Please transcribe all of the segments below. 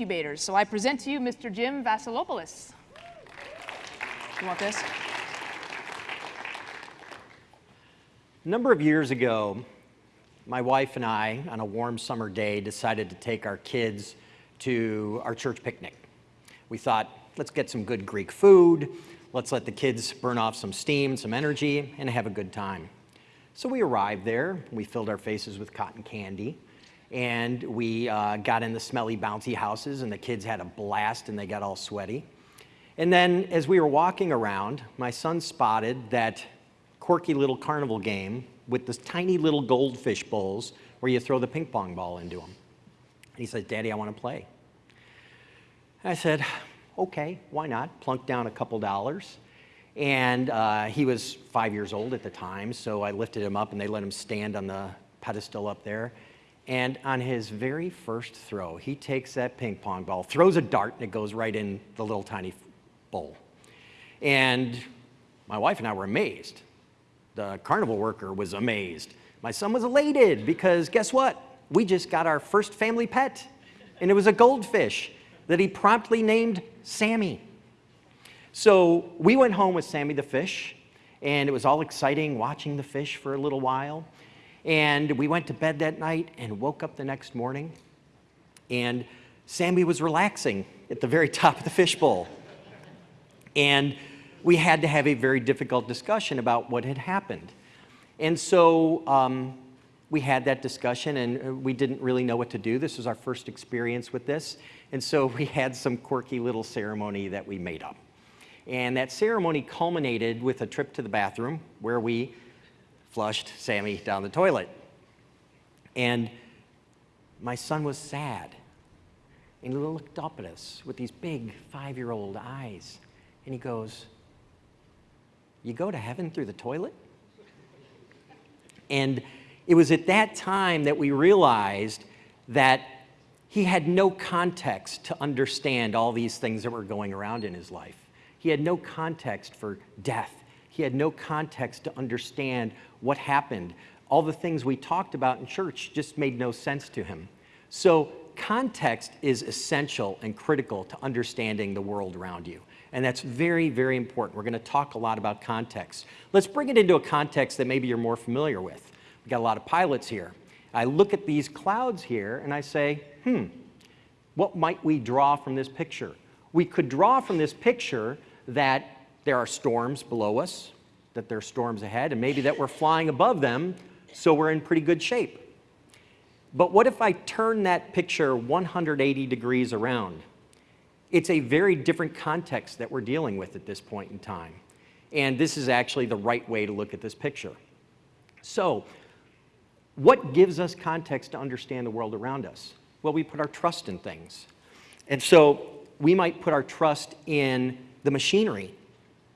incubators. So I present to you Mr. Jim Vasilopoulos. You want this? A number of years ago, my wife and I, on a warm summer day, decided to take our kids to our church picnic. We thought, let's get some good Greek food, let's let the kids burn off some steam, some energy, and have a good time. So we arrived there, we filled our faces with cotton candy, and we uh, got in the smelly, bouncy houses, and the kids had a blast and they got all sweaty. And then as we were walking around, my son spotted that quirky little carnival game with this tiny little goldfish bowls where you throw the ping pong ball into them. And he said, Daddy, I want to play. I said, okay, why not? Plunked down a couple dollars. And uh, he was five years old at the time, so I lifted him up and they let him stand on the pedestal up there. And on his very first throw, he takes that ping pong ball, throws a dart, and it goes right in the little tiny bowl. And my wife and I were amazed. The carnival worker was amazed. My son was elated because guess what? We just got our first family pet, and it was a goldfish that he promptly named Sammy. So we went home with Sammy the fish, and it was all exciting watching the fish for a little while. And we went to bed that night and woke up the next morning, and Sammy was relaxing at the very top of the fishbowl. And we had to have a very difficult discussion about what had happened. And so um, we had that discussion and uh, we didn't really know what to do. This was our first experience with this. And so we had some quirky little ceremony that we made up. And that ceremony culminated with a trip to the bathroom where we flushed Sammy down the toilet. And my son was sad. And he looked up at us with these big five-year-old eyes. And he goes, you go to heaven through the toilet? And it was at that time that we realized that he had no context to understand all these things that were going around in his life. He had no context for death. He had no context to understand what happened. All the things we talked about in church just made no sense to him. So context is essential and critical to understanding the world around you. And that's very, very important. We're going to talk a lot about context. Let's bring it into a context that maybe you're more familiar with. We've got a lot of pilots here. I look at these clouds here and I say, hmm, what might we draw from this picture? We could draw from this picture that there are storms below us, that there are storms ahead, and maybe that we're flying above them, so we're in pretty good shape. But what if I turn that picture 180 degrees around? It's a very different context that we're dealing with at this point in time. And this is actually the right way to look at this picture. So, what gives us context to understand the world around us? Well, we put our trust in things. And so, we might put our trust in the machinery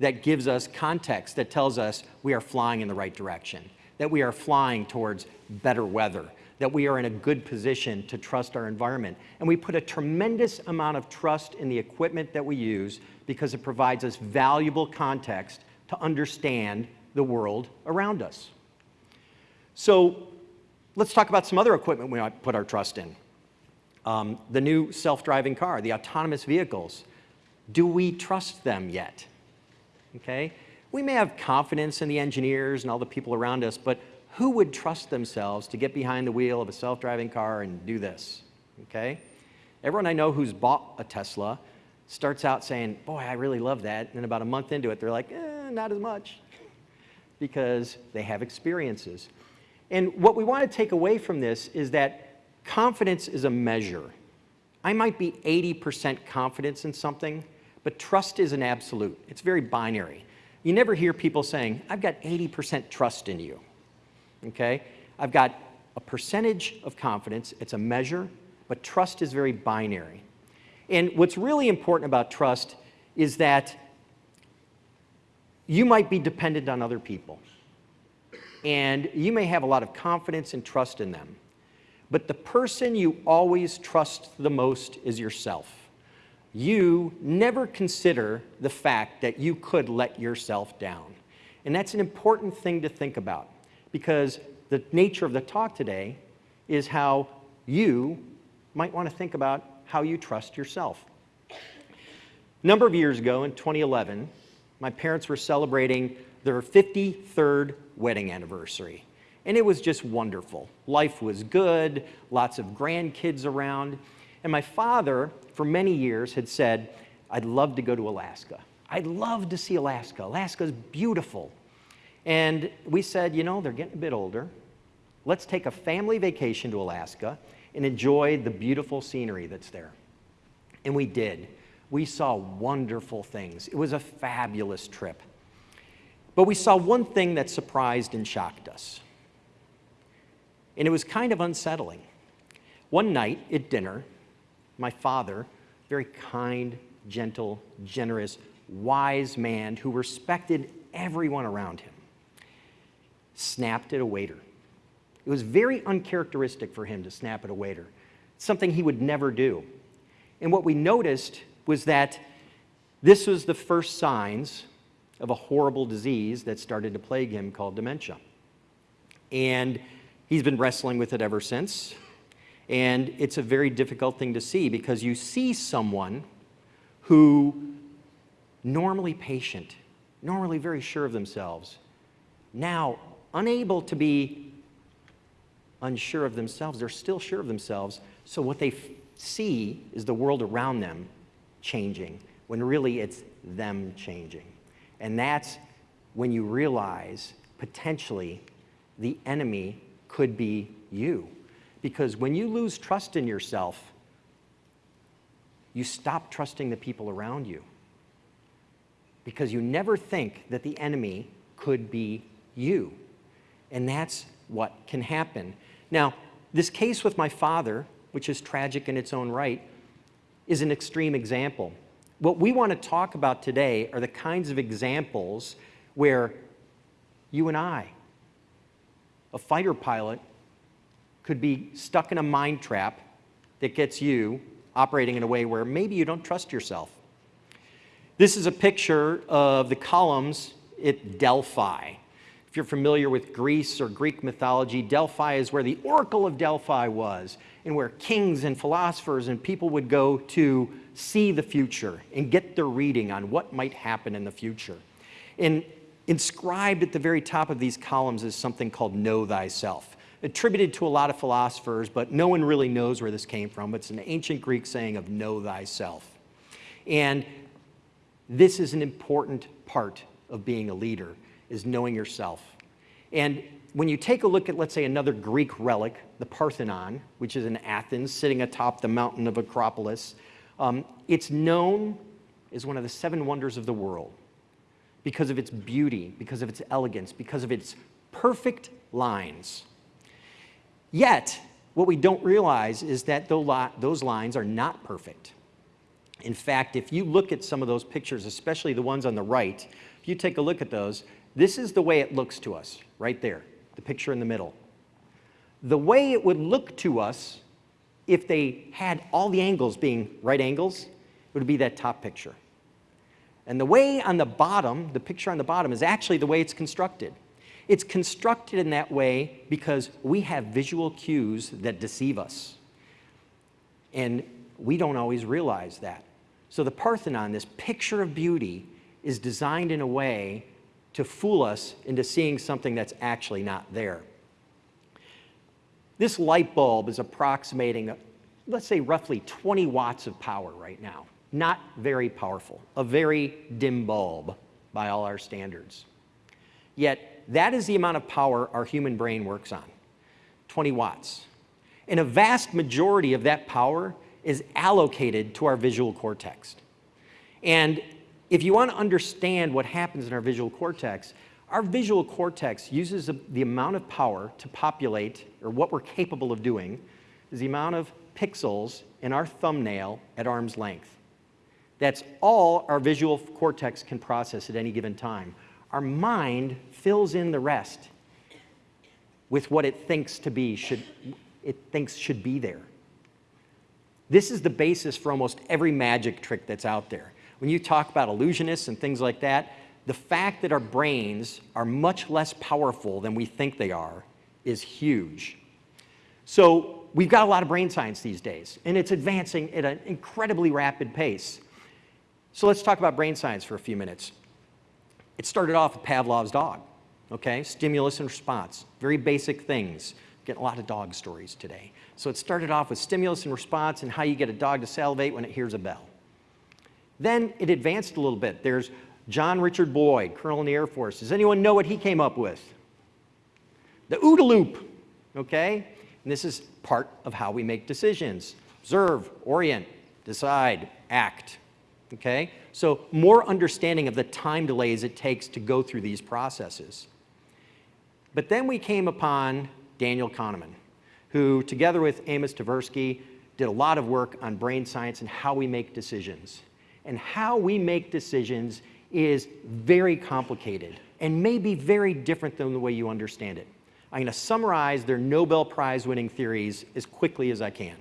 that gives us context, that tells us we are flying in the right direction, that we are flying towards better weather, that we are in a good position to trust our environment. And we put a tremendous amount of trust in the equipment that we use because it provides us valuable context to understand the world around us. So let's talk about some other equipment we might put our trust in. Um, the new self-driving car, the autonomous vehicles. Do we trust them yet? Okay? We may have confidence in the engineers and all the people around us, but who would trust themselves to get behind the wheel of a self-driving car and do this, okay? Everyone I know who's bought a Tesla starts out saying, boy, I really love that. And then about a month into it, they're like, eh, not as much because they have experiences. And what we want to take away from this is that confidence is a measure. I might be 80% confidence in something, but trust is an absolute. It's very binary. You never hear people saying, I've got 80% trust in you okay? I've got a percentage of confidence, it's a measure, but trust is very binary. And what's really important about trust is that you might be dependent on other people. And you may have a lot of confidence and trust in them. But the person you always trust the most is yourself. You never consider the fact that you could let yourself down. And that's an important thing to think about because the nature of the talk today is how you might want to think about how you trust yourself. A number of years ago, in 2011, my parents were celebrating their 53rd wedding anniversary. And it was just wonderful. Life was good, lots of grandkids around. And my father, for many years, had said, I'd love to go to Alaska. I'd love to see Alaska. Alaska's beautiful. And we said, you know, they're getting a bit older. Let's take a family vacation to Alaska and enjoy the beautiful scenery that's there. And we did. We saw wonderful things. It was a fabulous trip. But we saw one thing that surprised and shocked us. And it was kind of unsettling. One night at dinner, my father, very kind, gentle, generous, wise man who respected everyone around him, snapped at a waiter. It was very uncharacteristic for him to snap at a waiter, something he would never do. And what we noticed was that this was the first signs of a horrible disease that started to plague him called dementia. And he's been wrestling with it ever since. And it's a very difficult thing to see because you see someone who normally patient, normally very sure of themselves, now unable to be unsure of themselves, they're still sure of themselves. So what they see is the world around them changing when really it's them changing. And that's when you realize potentially the enemy could be you. Because when you lose trust in yourself, you stop trusting the people around you. Because you never think that the enemy could be you. And that's what can happen. Now, this case with my father, which is tragic in its own right, is an extreme example. What we want to talk about today are the kinds of examples where you and I, a fighter pilot, could be stuck in a mind trap that gets you operating in a way where maybe you don't trust yourself. This is a picture of the columns at Delphi. If you're familiar with Greece or Greek mythology, Delphi is where the Oracle of Delphi was and where kings and philosophers and people would go to see the future and get their reading on what might happen in the future. And inscribed at the very top of these columns is something called Know Thyself, attributed to a lot of philosophers, but no one really knows where this came from. It's an ancient Greek saying of Know Thyself. And this is an important part of being a leader, is knowing yourself. And when you take a look at, let's say, another Greek relic, the Parthenon, which is in Athens, sitting atop the mountain of Acropolis, um, it's known as one of the seven wonders of the world because of its beauty, because of its elegance, because of its perfect lines. Yet, what we don't realize is that those lines are not perfect. In fact, if you look at some of those pictures, especially the ones on the right, if you take a look at those, this is the way it looks to us, right there, the picture in the middle. The way it would look to us if they had all the angles being right angles, it would be that top picture. And the way on the bottom, the picture on the bottom, is actually the way it's constructed. It's constructed in that way because we have visual cues that deceive us. And we don't always realize that. So the Parthenon, this picture of beauty, is designed in a way to fool us into seeing something that's actually not there. This light bulb is approximating, let's say, roughly 20 watts of power right now. Not very powerful, a very dim bulb by all our standards. Yet, that is the amount of power our human brain works on 20 watts. And a vast majority of that power is allocated to our visual cortex. And if you want to understand what happens in our visual cortex, our visual cortex uses the amount of power to populate, or what we're capable of doing, is the amount of pixels in our thumbnail at arm's length. That's all our visual cortex can process at any given time. Our mind fills in the rest with what it thinks to be should it thinks should be there. This is the basis for almost every magic trick that's out there. When you talk about illusionists and things like that, the fact that our brains are much less powerful than we think they are is huge. So we've got a lot of brain science these days, and it's advancing at an incredibly rapid pace. So let's talk about brain science for a few minutes. It started off with Pavlov's dog, okay? Stimulus and response, very basic things. Getting a lot of dog stories today. So it started off with stimulus and response and how you get a dog to salivate when it hears a bell. Then it advanced a little bit. There's John Richard Boyd, Colonel in the Air Force. Does anyone know what he came up with? The OODA loop, okay? And this is part of how we make decisions. Observe, orient, decide, act, okay? So more understanding of the time delays it takes to go through these processes. But then we came upon Daniel Kahneman, who together with Amos Tversky did a lot of work on brain science and how we make decisions. And how we make decisions is very complicated and may be very different than the way you understand it. I'm going to summarize their Nobel Prize winning theories as quickly as I can.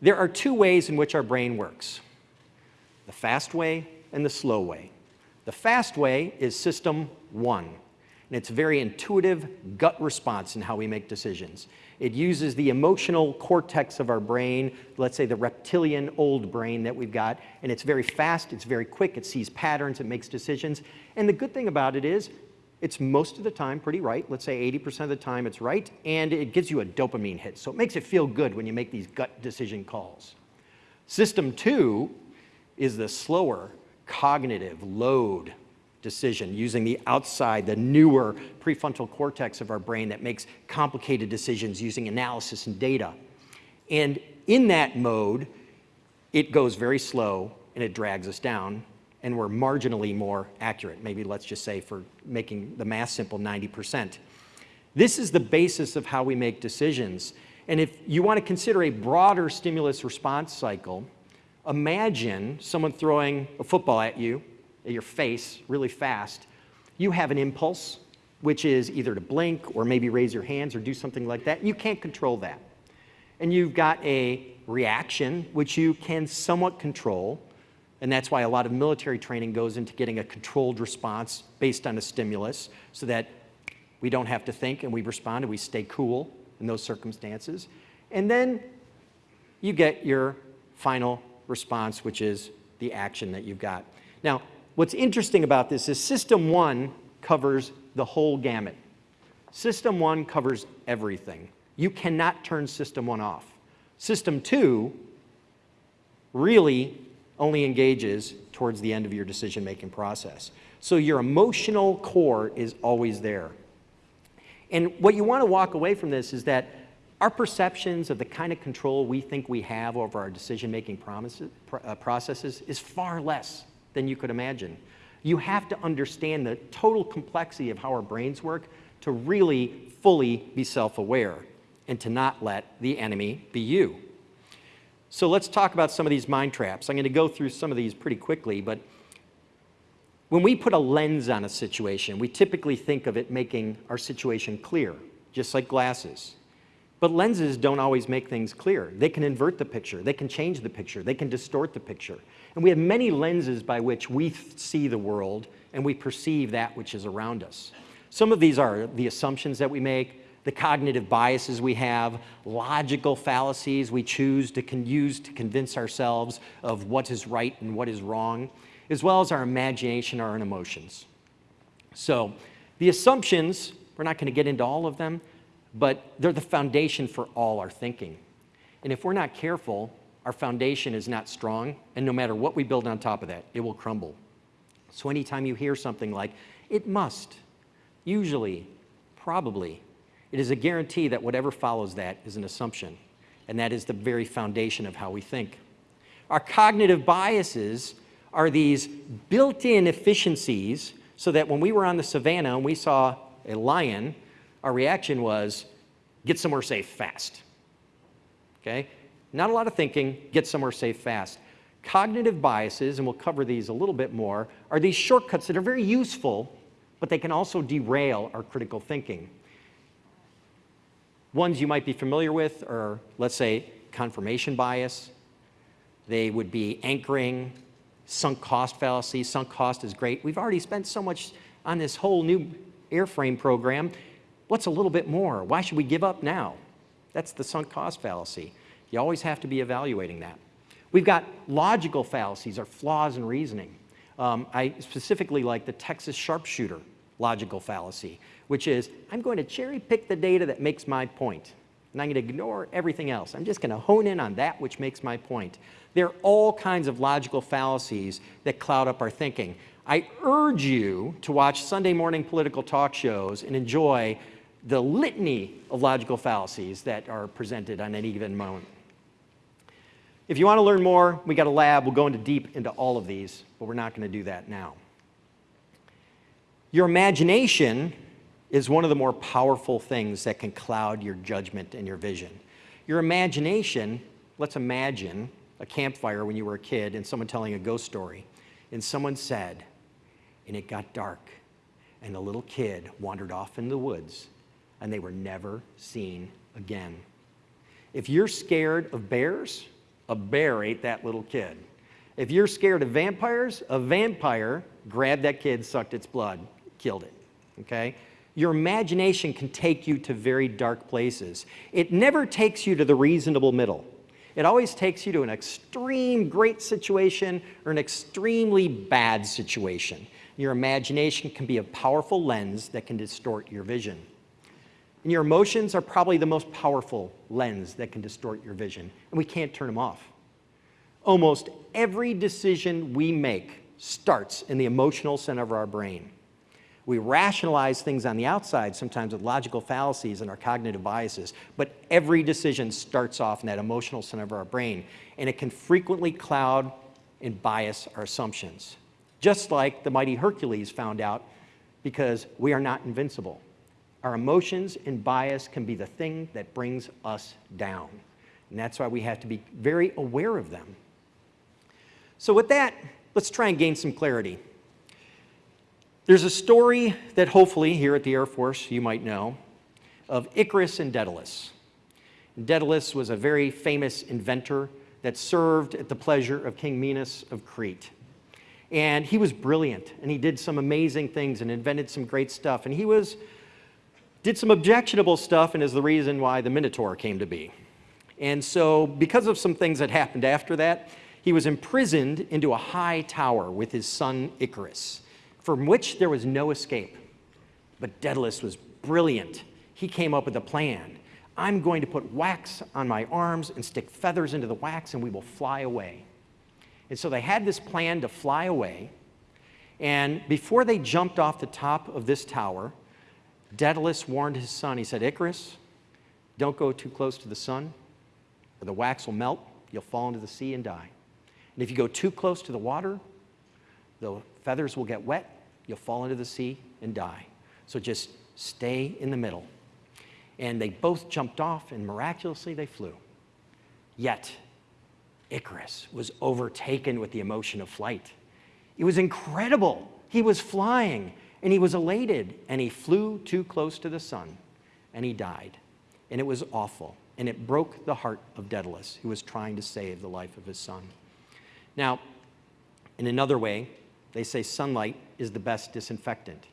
There are two ways in which our brain works, the fast way and the slow way. The fast way is system one, and it's very intuitive gut response in how we make decisions. It uses the emotional cortex of our brain, let's say the reptilian old brain that we've got, and it's very fast, it's very quick, it sees patterns, it makes decisions. And the good thing about it is it's most of the time pretty right. Let's say 80% of the time it's right, and it gives you a dopamine hit. So it makes it feel good when you make these gut decision calls. System two is the slower cognitive load decision using the outside, the newer prefrontal cortex of our brain that makes complicated decisions using analysis and data. And in that mode, it goes very slow and it drags us down and we're marginally more accurate, maybe let's just say for making the math simple, 90%. This is the basis of how we make decisions. And if you want to consider a broader stimulus response cycle, imagine someone throwing a football at you, at your face, really fast. You have an impulse, which is either to blink or maybe raise your hands or do something like that. You can't control that. And you've got a reaction, which you can somewhat control, and that's why a lot of military training goes into getting a controlled response based on a stimulus so that we don't have to think and we respond and we stay cool in those circumstances. And then you get your final response, which is the action that you've got. Now, what's interesting about this is system one covers the whole gamut. System one covers everything. You cannot turn system one off. System two really only engages towards the end of your decision-making process. So your emotional core is always there. And what you want to walk away from this is that our perceptions of the kind of control we think we have over our decision-making uh, processes is far less than you could imagine. You have to understand the total complexity of how our brains work to really fully be self-aware and to not let the enemy be you. So let's talk about some of these mind traps. I'm going to go through some of these pretty quickly, but when we put a lens on a situation, we typically think of it making our situation clear, just like glasses. But lenses don't always make things clear. They can invert the picture, they can change the picture, they can distort the picture. And we have many lenses by which we see the world and we perceive that which is around us. Some of these are the assumptions that we make, the cognitive biases we have, logical fallacies we choose to use to convince ourselves of what is right and what is wrong, as well as our imagination, our own emotions. So the assumptions, we're not going to get into all of them, but they're the foundation for all our thinking. And if we're not careful, our foundation is not strong, and no matter what we build on top of that, it will crumble. So anytime you hear something like, it must, usually, probably, it is a guarantee that whatever follows that is an assumption, and that is the very foundation of how we think. Our cognitive biases are these built-in efficiencies so that when we were on the savannah and we saw a lion, our reaction was, get somewhere safe fast. Okay? Not a lot of thinking, get somewhere safe fast. Cognitive biases, and we'll cover these a little bit more, are these shortcuts that are very useful, but they can also derail our critical thinking. Ones you might be familiar with are, let's say, confirmation bias. They would be anchoring, sunk cost fallacy. Sunk cost is great. We've already spent so much on this whole new airframe program. What's a little bit more? Why should we give up now? That's the sunk cost fallacy. You always have to be evaluating that. We've got logical fallacies or flaws in reasoning. Um, I specifically like the Texas sharpshooter logical fallacy, which is I'm going to cherry pick the data that makes my point, and I'm going to ignore everything else. I'm just going to hone in on that which makes my point. There are all kinds of logical fallacies that cloud up our thinking. I urge you to watch Sunday morning political talk shows and enjoy the litany of logical fallacies that are presented on any given moment. If you want to learn more, we got a lab. We'll go into deep into all of these, but we're not going to do that now. Your imagination is one of the more powerful things that can cloud your judgment and your vision. Your imagination, let's imagine a campfire when you were a kid and someone telling a ghost story. And someone said, and it got dark, and a little kid wandered off in the woods, and they were never seen again. If you're scared of bears, a bear ate that little kid. If you're scared of vampires, a vampire grabbed that kid, sucked its blood, killed it. Okay? Your imagination can take you to very dark places. It never takes you to the reasonable middle. It always takes you to an extreme great situation or an extremely bad situation. Your imagination can be a powerful lens that can distort your vision. And your emotions are probably the most powerful lens that can distort your vision, and we can't turn them off. Almost every decision we make starts in the emotional center of our brain. We rationalize things on the outside sometimes with logical fallacies and our cognitive biases, but every decision starts off in that emotional center of our brain, and it can frequently cloud and bias our assumptions. Just like the mighty Hercules found out because we are not invincible. Our emotions and bias can be the thing that brings us down. And that's why we have to be very aware of them. So with that, let's try and gain some clarity. There's a story that hopefully here at the Air Force you might know of Icarus and Daedalus. Daedalus was a very famous inventor that served at the pleasure of King Minos of Crete. And he was brilliant, and he did some amazing things and invented some great stuff. And he was did some objectionable stuff and is the reason why the Minotaur came to be. And so because of some things that happened after that, he was imprisoned into a high tower with his son Icarus, from which there was no escape. But Daedalus was brilliant. He came up with a plan. I'm going to put wax on my arms and stick feathers into the wax and we will fly away. And so they had this plan to fly away. And before they jumped off the top of this tower, Daedalus warned his son. He said, Icarus, don't go too close to the sun, or the wax will melt, you'll fall into the sea and die. And if you go too close to the water, the feathers will get wet, you'll fall into the sea and die. So just stay in the middle. And they both jumped off, and miraculously they flew. Yet, Icarus was overtaken with the emotion of flight. It was incredible. He was flying and he was elated and he flew too close to the sun and he died. And it was awful. And it broke the heart of Daedalus, who was trying to save the life of his son. Now, in another way, they say sunlight is the best disinfectant.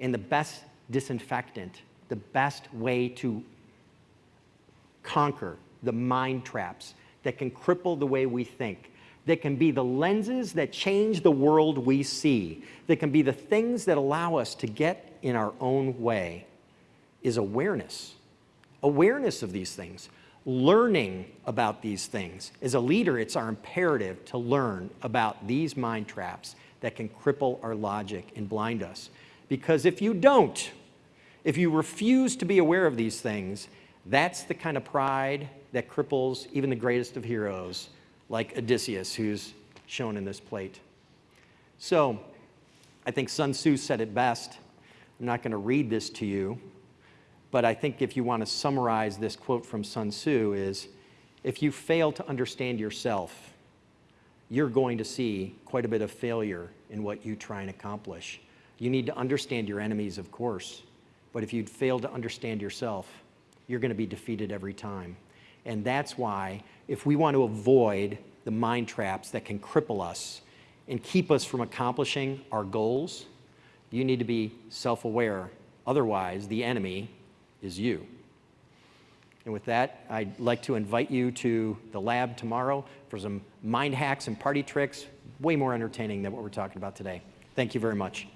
And the best disinfectant, the best way to conquer the mind traps that can cripple the way we think, that can be the lenses that change the world we see, that can be the things that allow us to get in our own way, is awareness. Awareness of these things, learning about these things. As a leader, it's our imperative to learn about these mind traps that can cripple our logic and blind us. Because if you don't, if you refuse to be aware of these things, that's the kind of pride that cripples even the greatest of heroes like Odysseus, who's shown in this plate. So I think Sun Tzu said it best. I'm not going to read this to you, but I think if you want to summarize this quote from Sun Tzu is, if you fail to understand yourself, you're going to see quite a bit of failure in what you try and accomplish. You need to understand your enemies, of course, but if you fail to understand yourself, you're going to be defeated every time. And that's why if we want to avoid the mind traps that can cripple us and keep us from accomplishing our goals, you need to be self-aware. Otherwise, the enemy is you. And with that, I'd like to invite you to the lab tomorrow for some mind hacks and party tricks, way more entertaining than what we're talking about today. Thank you very much.